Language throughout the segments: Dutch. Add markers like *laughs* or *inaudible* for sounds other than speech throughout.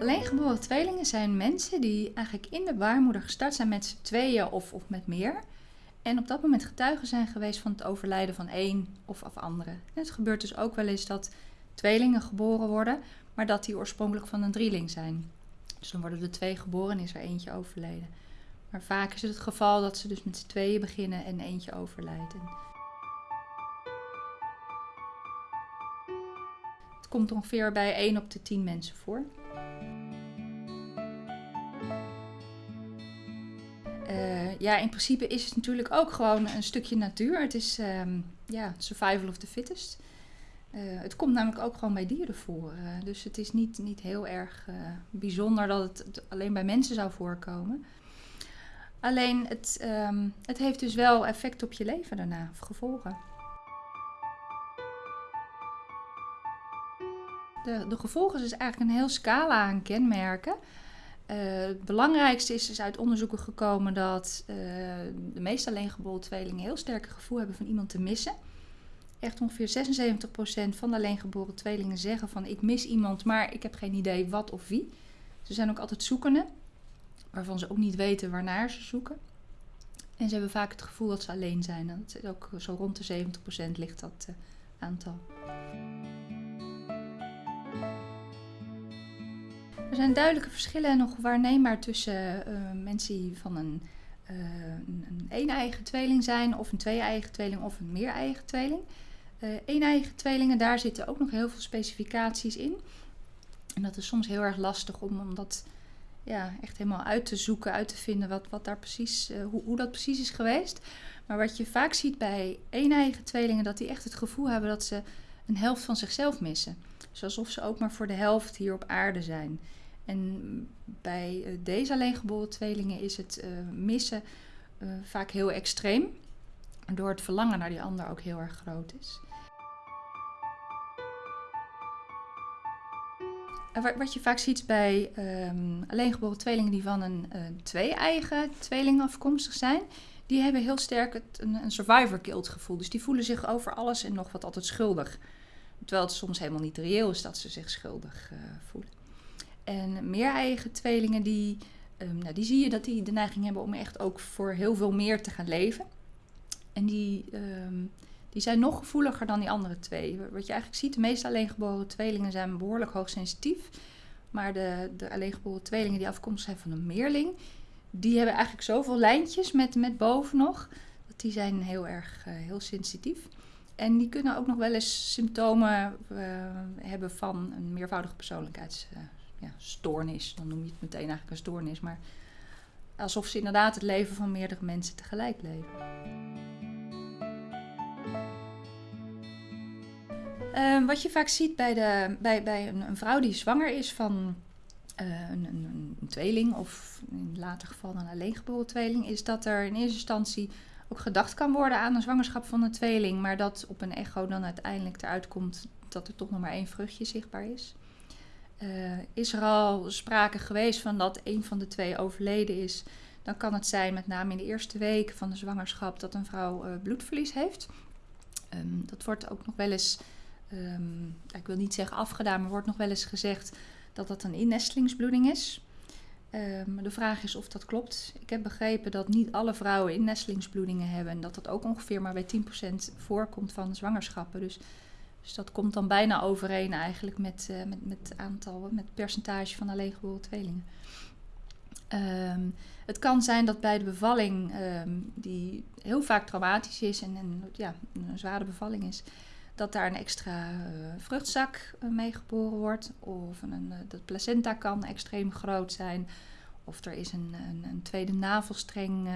Alleengeboren tweelingen zijn mensen die eigenlijk in de baarmoeder gestart zijn met z'n tweeën of, of met meer. En op dat moment getuigen zijn geweest van het overlijden van één of af andere. Het gebeurt dus ook wel eens dat tweelingen geboren worden, maar dat die oorspronkelijk van een drieling zijn. Dus dan worden er twee geboren en is er eentje overleden. Maar vaak is het het geval dat ze dus met z'n tweeën beginnen en eentje overlijdt. Het komt ongeveer bij 1 op de 10 mensen voor. Uh, ja, in principe is het natuurlijk ook gewoon een stukje natuur. Het is um, ja, survival of the fittest. Uh, het komt namelijk ook gewoon bij dieren voor. Uh, dus het is niet, niet heel erg bijzonder dat het alleen bij mensen zou voorkomen. Alleen het, um, het heeft dus wel effect op je leven daarna, gevolgen. De, de gevolgen is eigenlijk een heel scala aan kenmerken. Uh, het belangrijkste is, is uit onderzoeken gekomen dat uh, de meeste alleengeboren tweelingen heel sterk het gevoel hebben van iemand te missen. Echt ongeveer 76% van de alleengeboren tweelingen zeggen van ik mis iemand, maar ik heb geen idee wat of wie. Ze zijn ook altijd zoekende, waarvan ze ook niet weten waarnaar ze zoeken. En ze hebben vaak het gevoel dat ze alleen zijn. Dat is ook zo rond de 70% ligt dat uh, aantal. Er zijn duidelijke verschillen nog waarneembaar tussen uh, mensen die van een, uh, een, een een-eigen tweeling zijn, of een twee-eigen tweeling, of een meer-eigen tweeling. Uh, tweelingen, daar zitten ook nog heel veel specificaties in. En dat is soms heel erg lastig om, om dat ja, echt helemaal uit te zoeken, uit te vinden wat, wat daar precies, hoe, hoe dat precies is geweest. Maar wat je vaak ziet bij een-eigen tweelingen, dat die echt het gevoel hebben dat ze een helft van zichzelf missen. Alsof ze ook maar voor de helft hier op aarde zijn. En bij uh, deze alleengeboren tweelingen is het uh, missen uh, vaak heel extreem, waardoor het verlangen naar die ander ook heel erg groot is. Wat je vaak ziet bij um, alleengeboren tweelingen die van een twee-eigen tweeling afkomstig zijn, die hebben heel sterk het, een, een survivor guilt gevoel. Dus die voelen zich over alles en nog wat altijd schuldig. Terwijl het soms helemaal niet reëel is dat ze zich schuldig voelen. En meer eigen tweelingen, die, um, nou, die zie je dat die de neiging hebben om echt ook voor heel veel meer te gaan leven. En die, um, die zijn nog gevoeliger dan die andere twee. Wat je eigenlijk ziet, de meeste alleengeboren tweelingen zijn behoorlijk hoogsensitief. Maar de, de alleengeboren tweelingen die afkomstig zijn van een meerling, die hebben eigenlijk zoveel lijntjes met, met boven nog. Dat die zijn heel erg uh, heel sensitief. En die kunnen ook nog wel eens symptomen uh, hebben van een meervoudige persoonlijkheids ja, stoornis. Dan noem je het meteen eigenlijk een stoornis. Maar alsof ze inderdaad het leven van meerdere mensen tegelijk leven. Uh, wat je vaak ziet bij, de, bij, bij een, een vrouw die zwanger is van uh, een, een, een, tweeling, of in later geval een alleengeboren tweeling, is dat er in eerste instantie ook gedacht kan worden aan een zwangerschap van een tweeling, maar dat op een echo dan uiteindelijk eruit komt dat er toch nog maar één vruchtje zichtbaar is. Uh, is er al sprake geweest van dat een van de twee overleden is, dan kan het zijn, met name in de eerste weken van de zwangerschap, dat een vrouw uh, bloedverlies heeft. Um, dat wordt ook nog wel eens, um, ik wil niet zeggen afgedaan, maar wordt nog wel eens gezegd dat dat een innestelingsbloeding is. Um, de vraag is of dat klopt. Ik heb begrepen dat niet alle vrouwen innestelingsbloedingen hebben en dat dat ook ongeveer maar bij 10% voorkomt van zwangerschappen. Dus dus dat komt dan bijna overeen eigenlijk met, uh, met, met aantal, met percentage van alleengeboren tweelingen. Um, het kan zijn dat bij de bevalling, um, die heel vaak traumatisch is en, en ja, een zware bevalling is, dat daar een extra uh, vruchtzak uh, mee geboren wordt. Of een, de placenta kan extreem groot zijn. Of er is een, een, een tweede navelstreng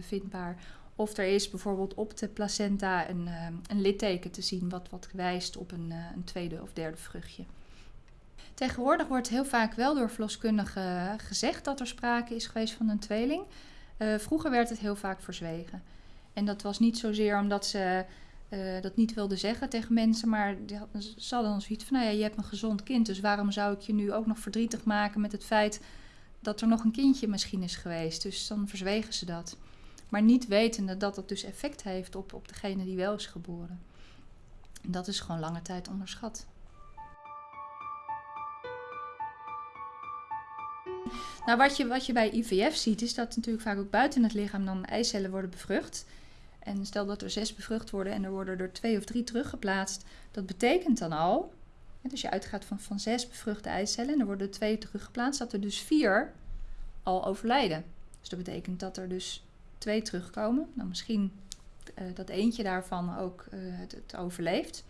vindbaar. Of er is bijvoorbeeld op de placenta een, een litteken te zien wat, wat wijst op een, een, tweede of derde vruchtje. Tegenwoordig wordt heel vaak wel door verloskundigen gezegd dat er sprake is geweest van een tweeling. Vroeger werd het heel vaak verzwegen. En dat was niet zozeer omdat ze dat niet wilden zeggen tegen mensen, maar ze hadden dan zoiets van: nou ja, je hebt een gezond kind, dus waarom zou ik je nu ook nog verdrietig maken met het feit dat er nog een kindje misschien is geweest? Dus dan verzwegen ze dat. Maar niet wetende dat dat dus effect heeft op, op degene die wel is geboren. En dat is gewoon lange tijd onderschat. Nou, wat je, wat je bij IVF ziet, is dat natuurlijk vaak ook buiten het lichaam dan eicellen worden bevrucht. En stel dat er zes bevrucht worden en er worden er twee of drie teruggeplaatst. Dat betekent dan al, dus je uitgaat van, van zes bevruchte eicellen en er worden er twee teruggeplaatst, dat er dus vier al overlijden. Dus dat betekent dat er dus twee terugkomen. Nou, misschien uh, dat eentje daarvan ook uh, het, het, overleeft.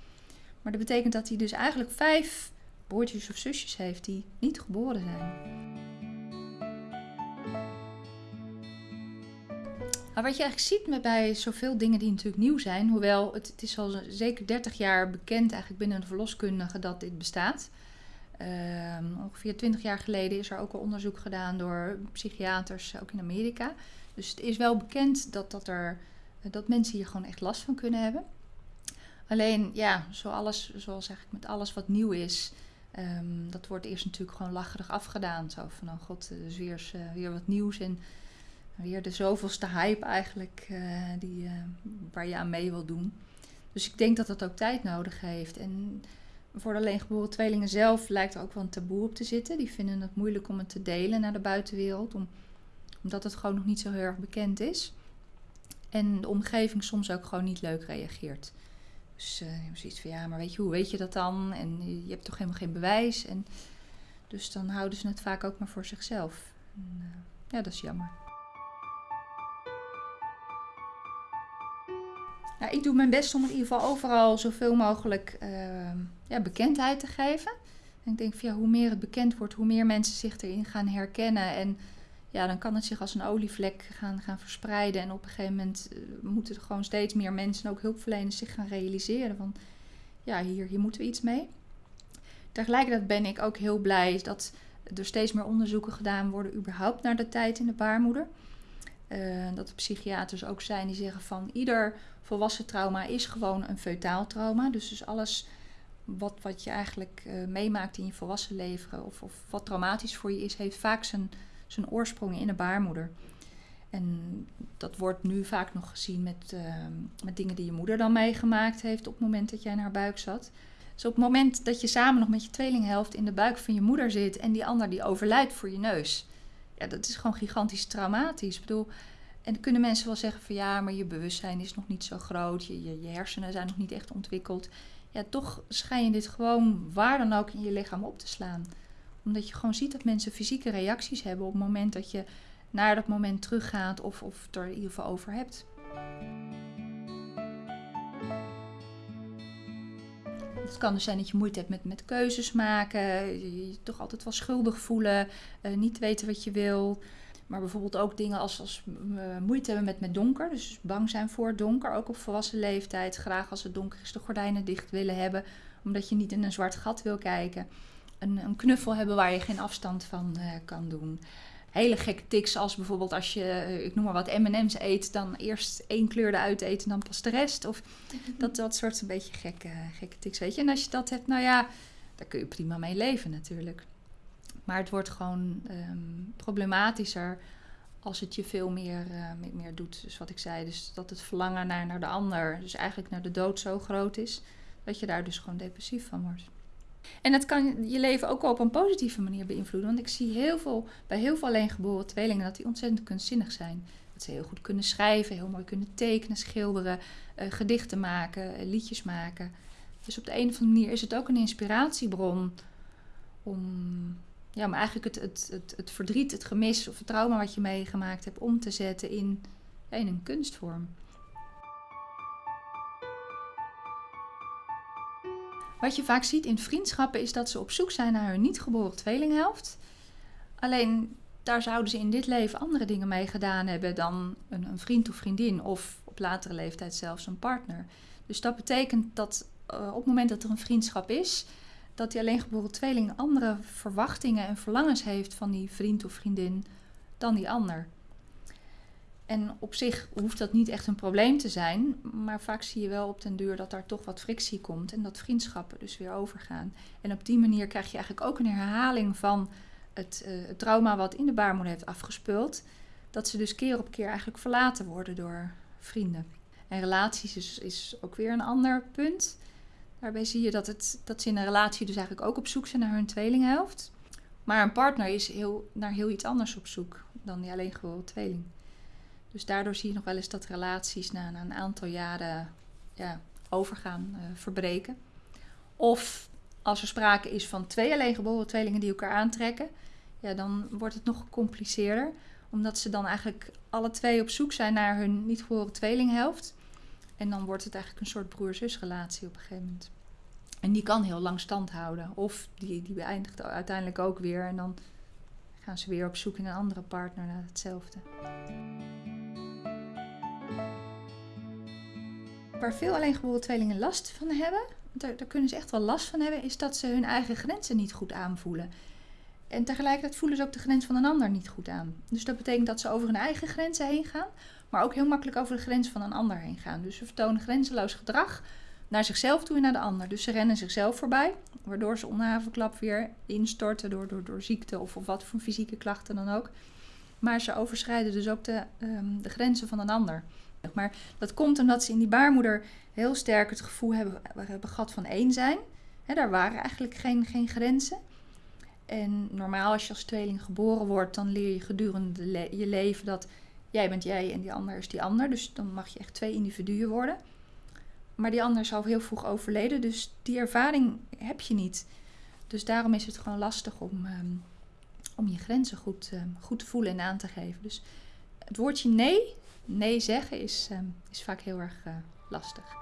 Maar dat betekent dat hij dus eigenlijk vijf broertjes of zusjes heeft die niet geboren zijn. Maar wat je eigenlijk ziet met bij zoveel dingen die natuurlijk nieuw zijn, hoewel het, het is al zeker 30 jaar bekend eigenlijk binnen de verloskundige dat dit bestaat. Uh, ongeveer 20 jaar geleden is er ook al onderzoek gedaan door psychiaters, ook in Amerika. Dus het is wel bekend dat, dat, er, dat mensen hier gewoon echt last van kunnen hebben. Alleen, ja, zoals, zoals eigenlijk met alles wat nieuw is, um, dat wordt eerst natuurlijk gewoon lacherig afgedaan. Zo van, oh god, er is uh, weer wat nieuws en weer de zoveelste hype eigenlijk uh, die, uh, waar je aan mee wil doen. Dus ik denk dat dat ook tijd nodig heeft. En voor de alleengeboren tweelingen zelf lijkt er ook wel een taboe op te zitten. Die vinden het moeilijk om het te delen naar de buitenwereld, om, omdat het gewoon nog niet zo heel erg bekend is. En de omgeving soms ook gewoon niet leuk reageert. Dus uh, zoiets van ja, maar weet je, hoe weet je dat dan? En je hebt toch helemaal geen bewijs. En dus dan houden ze het vaak ook maar voor zichzelf. En, ja, dat is jammer. Ja, ik doe mijn best om in ieder geval overal zoveel mogelijk uh, ja, bekendheid te geven. En ik denk van hoe meer het bekend wordt, hoe meer mensen zich erin gaan herkennen. En ja, dan kan het zich als een olievlek gaan, gaan verspreiden. En op een gegeven moment uh, moeten er gewoon steeds meer mensen, ook hulpverleners, zich gaan realiseren van ja, hier, hier moeten we iets mee. Tegelijkertijd ben ik ook heel blij dat er steeds meer onderzoeken gedaan worden überhaupt naar de tijd in de baarmoeder. Uh, dat er psychiaters ook zijn die zeggen van ieder volwassen trauma is gewoon een feutaal trauma. Dus, dus alles wat, wat je eigenlijk uh, meemaakt in je volwassen leven of, of wat traumatisch voor je is, heeft vaak zijn, zijn oorsprong in de baarmoeder. En dat wordt nu vaak nog gezien met, uh, met dingen die je moeder dan meegemaakt heeft op het moment dat jij in haar buik zat. Dus op het moment dat je samen nog met je tweelinghelft in de buik van je moeder zit en die ander die overlijdt voor je neus. Ja, dat is gewoon gigantisch traumatisch. Ik bedoel, en dan kunnen mensen wel zeggen van ja, maar je bewustzijn is nog niet zo groot, je, je, hersenen zijn nog niet echt ontwikkeld. Ja, toch schijn je dit gewoon waar dan ook in je lichaam op te slaan. Omdat je gewoon ziet dat mensen fysieke reacties hebben op het moment dat je naar dat moment teruggaat of, of het er in ieder geval over hebt. Het kan dus zijn dat je moeite hebt met, met keuzes maken, je, toch altijd wel schuldig voelen, uh, niet weten wat je wil. Maar bijvoorbeeld ook dingen als, als moeite hebben met, met donker. Dus bang zijn voor donker. Ook op volwassen leeftijd. Graag als het donker is de gordijnen dicht willen hebben. Omdat je niet in een zwart gat wil kijken. Een, een knuffel hebben waar je geen afstand van uh, kan doen. Hele gekke tics als bijvoorbeeld als je, uh, ik noem maar wat, M&M's eet. Dan eerst één kleur eruit eten en dan pas de rest. Of *laughs* dat, dat soort een beetje gekke, gekke tics, weet je. En als je dat hebt, nou ja, daar kun je prima mee leven natuurlijk. Maar het wordt gewoon um, problematischer als het je veel meer, uh, meer doet. Dus wat ik zei, dus dat het verlangen naar, naar de ander, dus eigenlijk naar de dood zo groot is, dat je daar dus gewoon depressief van wordt. En dat kan je leven ook op een positieve manier beïnvloeden. Want ik zie heel veel, bij heel veel alleengeboren tweelingen dat die ontzettend kunstzinnig zijn. Dat ze heel goed kunnen schrijven, heel mooi kunnen tekenen, schilderen, uh, gedichten maken, uh, liedjes maken. Dus op de een of andere manier is het ook een inspiratiebron om ja, maar eigenlijk het, het, het, het verdriet, het gemis of het trauma wat je meegemaakt hebt om te zetten in, in een kunstvorm. Wat je vaak ziet in vriendschappen is dat ze op zoek zijn naar hun niet geboren tweelinghelft. Alleen daar zouden ze in dit leven andere dingen mee gedaan hebben dan een, een vriend of vriendin of op latere leeftijd zelfs een partner. Dus dat betekent dat uh, op het moment dat er een vriendschap is, dat die alleengeboren tweeling andere verwachtingen en verlangens heeft van die vriend of vriendin dan die ander. En op zich hoeft dat niet echt een probleem te zijn, maar vaak zie je wel op den duur dat daar toch wat frictie komt en dat vriendschappen dus weer overgaan. En op die manier krijg je eigenlijk ook een herhaling van het, het trauma wat in de baarmoeder heeft afgespeeld. Dat ze dus keer op keer eigenlijk verlaten worden door vrienden. En relaties is, is ook weer een ander punt. Daarbij zie je dat, het, dat ze in een relatie dus eigenlijk ook op zoek zijn naar hun tweelinghelft. Maar een partner is heel, naar heel iets anders op zoek dan die alleen geboren tweeling. Dus daardoor zie je nog wel eens dat relaties na, na een aantal jaren ja, overgaan, uh, verbreken. Of als er sprake is van twee alleen geboren tweelingen die elkaar aantrekken, ja, dan wordt het nog gecompliceerder. Omdat ze dan eigenlijk alle twee op zoek zijn naar hun niet geboren tweelinghelft. En dan wordt het eigenlijk een soort broer-zusrelatie op een gegeven moment. En die kan heel lang stand houden. Of die, die beëindigt uiteindelijk ook weer. En dan gaan ze weer op zoek in een andere partner naar hetzelfde. Waar veel alleengeboren tweelingen last van hebben, daar, kunnen ze echt wel last van hebben, is dat ze hun eigen grenzen niet goed aanvoelen. En tegelijkertijd voelen ze ook de grens van een ander niet goed aan. Dus dat betekent dat ze over hun eigen grenzen heen gaan, maar ook heel makkelijk over de grens van een ander heen gaan. Dus ze vertonen grenzeloos gedrag naar zichzelf toe en naar de ander. Dus ze rennen zichzelf voorbij, waardoor ze havenklap weer instorten door, door, door ziekte of, of wat voor fysieke klachten dan ook. Maar ze overschrijden dus ook de, um, de grenzen van een ander. Maar dat komt omdat ze in die baarmoeder heel sterk het gevoel hebben, hebben gehad van één zijn. He, daar waren eigenlijk geen, geen grenzen. En normaal als je als tweeling geboren wordt, dan leer je gedurende je leven dat jij bent jij en die ander is die ander. Dus dan mag je echt twee individuen worden. Maar die ander is al heel vroeg overleden, dus die ervaring heb je niet. Dus daarom is het gewoon lastig om, um, om je grenzen goed, um, goed te voelen en aan te geven. Dus het woordje nee, nee zeggen, is, um, is vaak heel erg uh, lastig.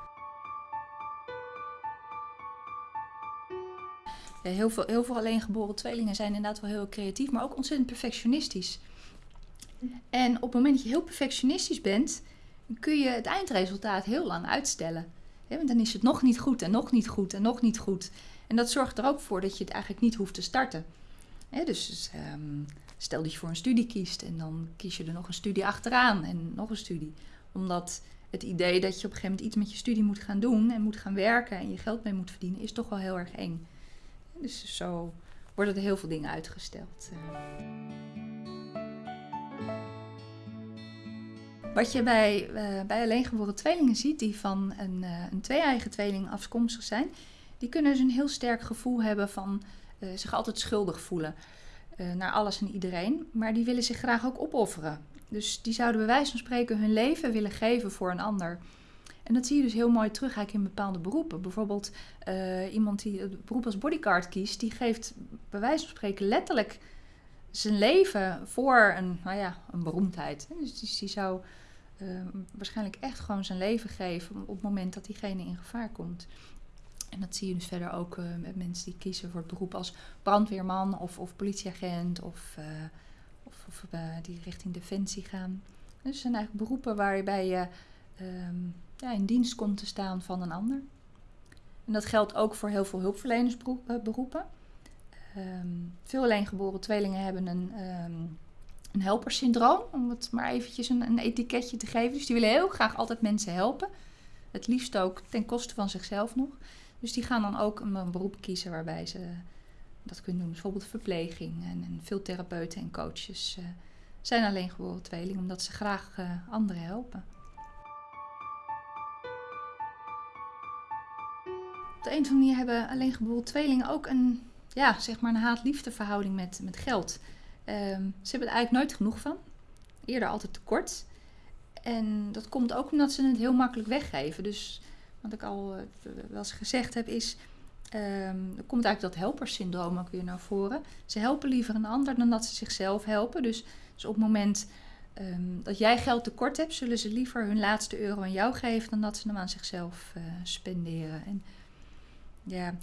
Heel, veel, heel veel alleengeboren tweelingen zijn inderdaad wel heel creatief, maar ook ontzettend perfectionistisch. En op het moment dat je heel perfectionistisch bent, kun je het eindresultaat heel lang uitstellen. want dan is het nog niet goed en nog niet goed en nog niet goed. En dat zorgt er ook voor dat je het eigenlijk niet hoeft te starten. dus um, stel dat je voor een studie kiest en dan kies je er nog een studie achteraan en nog een studie. Omdat het idee dat je op een gegeven moment iets met je studie moet gaan doen en moet gaan werken en je geld mee moet verdienen, is toch wel heel erg eng. Dus zo worden er heel veel dingen uitgesteld. Wat je bij, uh, bij alleengeboren tweelingen ziet die van een, uh, een twee-eigen tweeling afkomstig zijn, die kunnen dus een heel sterk gevoel hebben van uh, zich altijd schuldig voelen naar alles en iedereen. Maar die willen zich graag ook opofferen. Dus die zouden bij wijze van spreken hun leven willen geven voor een ander. En dat zie je dus heel mooi terug in bepaalde beroepen. Bijvoorbeeld iemand die het beroep als bodyguard kiest, die geeft bij wijze van spreken letterlijk zijn leven voor een, nou ja, een beroemdheid. Dus die zou uh, waarschijnlijk echt gewoon zijn leven geven op het moment dat diegene in gevaar komt. En dat zie je dus verder ook uh, met mensen die kiezen voor het beroep als brandweerman of, of politieagent of, uh, of, of die richting defensie gaan. Dus het zijn eigenlijk beroepen waarbij je um, ja, in dienst komt te staan van een ander. En dat geldt ook voor heel veel hulpverlenersberoepen. Um, veel alleengeboren tweelingen hebben een een helpersyndroom, om het maar eventjes een, een etiketje te geven. Dus die willen heel graag altijd mensen helpen. Het liefst ook ten koste van zichzelf nog. Dus die gaan dan ook een, beroep kiezen waarbij ze dat kunnen doen. Bijvoorbeeld verpleging. En, en veel therapeuten en coaches uh, zijn alleen geboren tweeling, omdat ze graag uh, anderen helpen. Op de een of andere manier hebben alleen geboren tweelingen ook een, ja, zeg maar een haat-liefde verhouding met, met geld. Um, ze hebben er eigenlijk nooit genoeg van. Eerder altijd tekort. En dat komt ook omdat ze het heel makkelijk weggeven. Dus wat ik al uh, wel eens gezegd heb is... Um, er komt eigenlijk dat helpersyndroom ook weer naar voren. Ze helpen liever een ander dan dat ze zichzelf helpen. Dus, dus op het moment um, dat jij geld tekort hebt... zullen ze liever hun laatste euro aan jou geven... dan dat ze hem aan zichzelf uh, spenderen. En ja,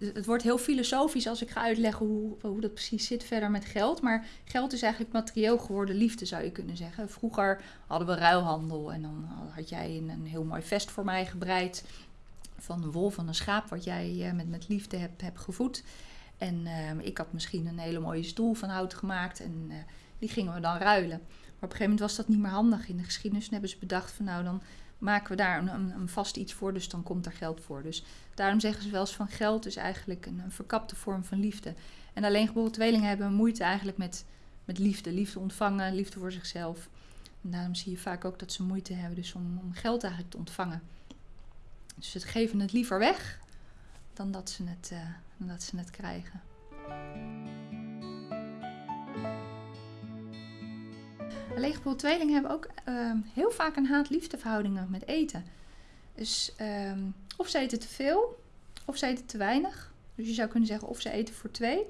het wordt heel filosofisch als ik ga uitleggen hoe, hoe dat precies zit verder met geld. Maar geld is eigenlijk materieel geworden liefde, zou je kunnen zeggen. Vroeger hadden we ruilhandel en dan had jij een, heel mooi vest voor mij gebreid. Van een wol van een schaap, wat jij uh, met, met liefde hebt, hebt gevoed. En uh, ik had misschien een hele mooie stoel van hout gemaakt en uh, die gingen we dan ruilen. Maar op een gegeven moment was dat niet meer handig in de geschiedenis. En hebben ze bedacht van nou dan maken we daar een, een, vast iets voor, dus dan komt er geld voor. Dus daarom zeggen ze wel eens van geld is eigenlijk een, verkapte vorm van liefde. En alleen geboren tweelingen hebben moeite eigenlijk met, met liefde. Liefde ontvangen, liefde voor zichzelf. En daarom zie je vaak ook dat ze moeite hebben dus om, geld eigenlijk te ontvangen. Dus ze geven het liever weg dan dat ze het, uh, dan dat ze het krijgen. Alleengeboren tweelingen hebben ook ehm, heel vaak een haat-liefdeverhoudingen met eten. Dus ehm, of ze eten te veel, of ze eten te weinig. Dus je zou kunnen zeggen of ze eten voor twee,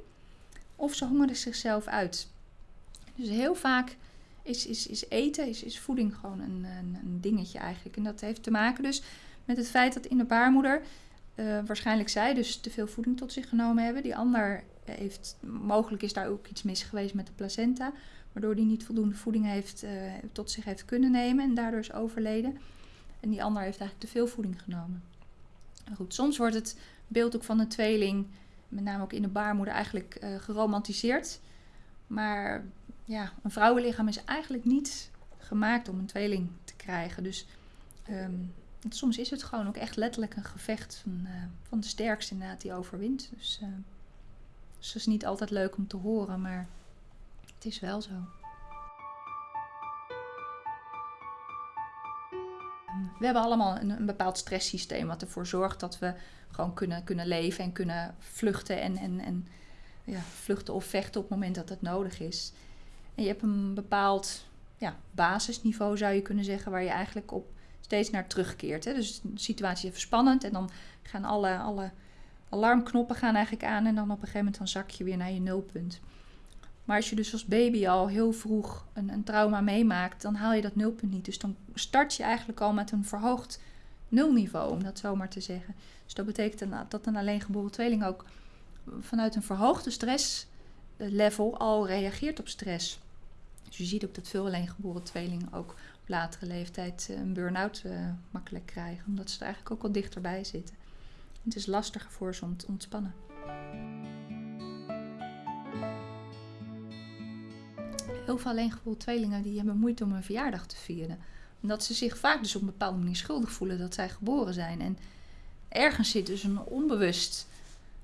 of ze hongeren zichzelf uit. Dus heel vaak is, is, is eten, is, voeding gewoon een, een, dingetje eigenlijk. En dat heeft te maken dus met het feit dat in de baarmoeder uh, waarschijnlijk zij dus te veel voeding tot zich genomen hebben. Die ander heeft, mogelijk is daar ook iets mis geweest met de placenta, waardoor die niet voldoende voeding heeft, uh, tot zich heeft kunnen nemen en daardoor is overleden. En die ander heeft eigenlijk te veel voeding genomen. goed, soms wordt het beeld ook van een tweeling, met name ook in de baarmoeder, eigenlijk uh, geromantiseerd. Maar ja, een vrouwenlichaam is eigenlijk niet gemaakt om een tweeling te krijgen. Dus um, soms is het gewoon ook echt letterlijk een gevecht van, uh, van de sterkste inderdaad die overwint. Dus, uh, dus dat is niet altijd leuk om te horen, maar het is wel zo. We hebben allemaal een, een bepaald stresssysteem wat ervoor zorgt dat we gewoon kunnen, kunnen leven en kunnen vluchten en, en, en ja, vluchten of vechten op het moment dat het nodig is. En je hebt een bepaald ja, basisniveau, zou je kunnen zeggen, waar je eigenlijk op steeds naar terugkeert. Hè. Dus de situatie is even spannend en dan gaan alle, alle alarmknoppen gaan eigenlijk aan en dan op een gegeven moment dan zak je weer naar je nulpunt. Maar als je dus als baby al heel vroeg een, een trauma meemaakt, dan haal je dat nulpunt niet. Dus dan start je eigenlijk al met een verhoogd nulniveau, om dat zo maar te zeggen. Dus dat betekent dat een alleengeboren tweeling ook vanuit een verhoogde stresslevel al reageert op stress. Dus je ziet ook dat veel alleengeboren tweelingen ook op latere leeftijd eh, een burn-out uh, makkelijk krijgen, omdat ze er eigenlijk ook al dichterbij zitten. Het is lastiger voor ze om te ontspannen. Heel veel alleengeboren tweelingen die hebben moeite om een verjaardag te vieren. Omdat ze zich vaak dus op een bepaalde manier schuldig voelen dat zij geboren zijn. En ergens zit dus een onbewust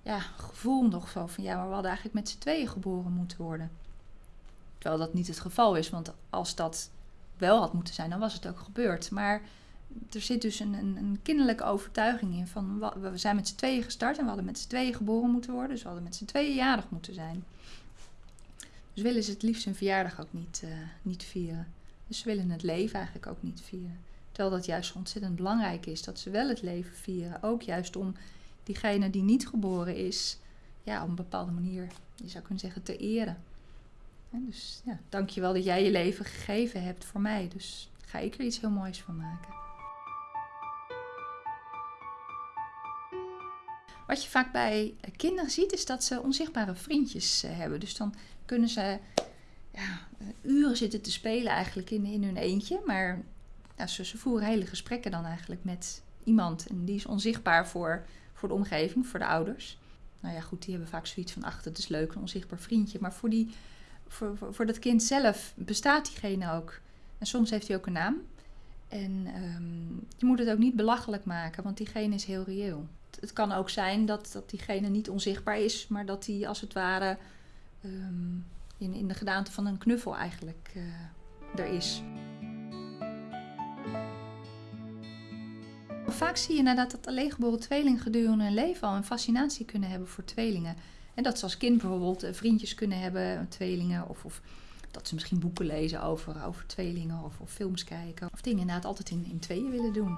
ja, gevoel nog zo van ja, maar we hadden eigenlijk met z'n tweeën geboren moeten worden. Terwijl dat niet het geval is, want als dat wel had moeten zijn, dan was het ook gebeurd. Maar er zit dus een, een, een kinderlijke overtuiging in van we zijn met z'n tweeën gestart en we hadden met z'n tweeën geboren moeten worden, dus we hadden met z'n tweeën jarig moeten zijn. Dus willen ze het liefst hun verjaardag ook niet, uh, niet vieren. Dus ze willen het leven eigenlijk ook niet vieren. Terwijl dat juist ontzettend belangrijk is dat ze wel het leven vieren. Ook juist om diegene die niet geboren is, ja, op een bepaalde manier, je zou kunnen zeggen, te eren. En dus ja, dankjewel dat jij je leven gegeven hebt voor mij. Dus ga ik er iets heel moois van maken. Wat je vaak bij kinderen ziet, is dat ze onzichtbare vriendjes eh, hebben. Dus dan kunnen ze ja, uren zitten te spelen eigenlijk in, in hun eentje. Maar ze, voeren hele gesprekken dan eigenlijk met iemand. En die is onzichtbaar voor, voor de omgeving, voor de ouders. Nou ja, goed, die hebben vaak zoiets van, ach, het is leuk, een onzichtbaar vriendje. Maar voor, die, voor, voor, dat kind zelf bestaat diegene ook. En soms heeft hij ook een naam. En um, je moet het ook niet belachelijk maken, want diegene is heel reëel. Het, kan ook zijn dat, dat diegene niet onzichtbaar is, maar dat hij als het ware um, in, in de gedaante van een knuffel eigenlijk uh, er is. Vaak zie je inderdaad dat alleengeboren tweelingen gedurende hun leven al een fascinatie kunnen hebben voor tweelingen. En dat ze als kind bijvoorbeeld eh, vriendjes kunnen hebben, tweelingen, of, of dat ze misschien boeken lezen over, over tweelingen of, of films kijken. Of dingen inderdaad altijd in, in tweeën willen doen.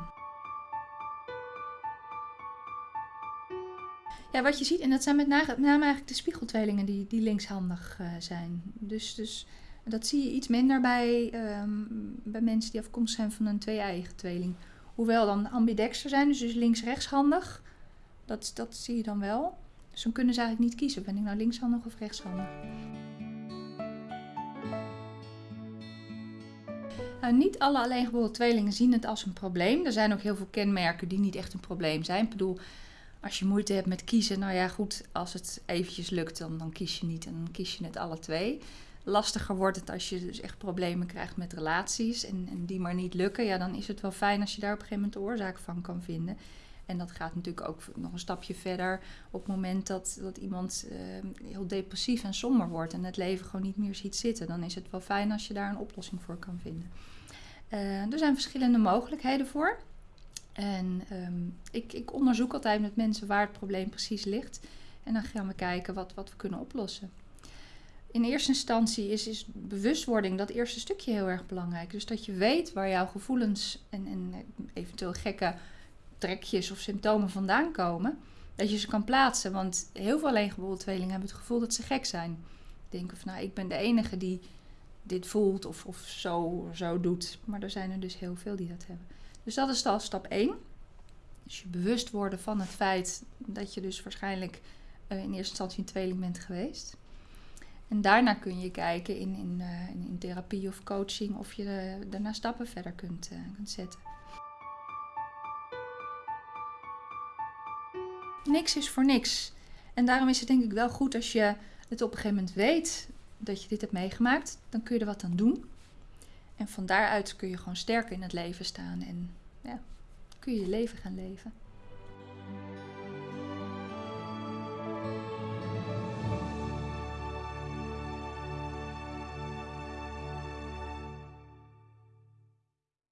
Ja, wat je ziet, en dat zijn met name eigenlijk de spiegeltweelingen die, die linkshandig uh, zijn. Dus, dus dat zie je iets minder bij, um, bij mensen die afkomstig zijn van een twee-eigen tweeling. Hoewel dan ambidexter zijn, dus, dus links-rechtshandig. Dat, dat zie je dan wel. Dus dan kunnen ze eigenlijk niet kiezen. Ben ik nou linkshandig of rechtshandig? Nou, niet alle alleengeboren tweelingen zien het als een probleem. Er zijn ook heel veel kenmerken die niet echt een probleem zijn. Ik bedoel, als je moeite hebt met kiezen, nou ja, goed, als het eventjes lukt, dan, dan kies je niet en dan kies je het alle twee. Lastiger wordt het als je dus echt problemen krijgt met relaties en, en die maar niet lukken. Ja, dan is het wel fijn als je daar op een gegeven moment de oorzaak van kan vinden. En dat gaat natuurlijk ook nog een stapje verder op het moment dat, dat iemand uh, heel depressief en somber wordt en het leven gewoon niet meer ziet zitten. Dan is het wel fijn als je daar een oplossing voor kan vinden. Uh, er zijn verschillende mogelijkheden voor. En um, ik, ik, onderzoek altijd met mensen waar het probleem precies ligt. En dan gaan we kijken wat, wat we kunnen oplossen. In eerste instantie is, is bewustwording dat eerste stukje heel erg belangrijk. Dus dat je weet waar jouw gevoelens en, en eventueel gekke trekjes of symptomen vandaan komen. Dat je ze kan plaatsen. Want heel veel alleengeboren tweelingen hebben het gevoel dat ze gek zijn. Denken van nou, ik ben de enige die dit voelt of, of zo, zo doet. Maar er zijn er dus heel veel die dat hebben. Dus dat is al stap 1. Dus je bewust worden van het feit dat je dus waarschijnlijk uh, in eerste instantie een tweeling bent geweest. En daarna kun je kijken in, in, uh, in, therapie of coaching of je uh, daarna stappen verder kunt, kunt zetten. Niks is voor niks. En daarom is het denk ik wel goed als je het op een gegeven moment weet dat je dit hebt meegemaakt, dan kun je er wat aan doen. En van daaruit kun je gewoon sterker in het leven staan en ja, kun je je leven gaan leven.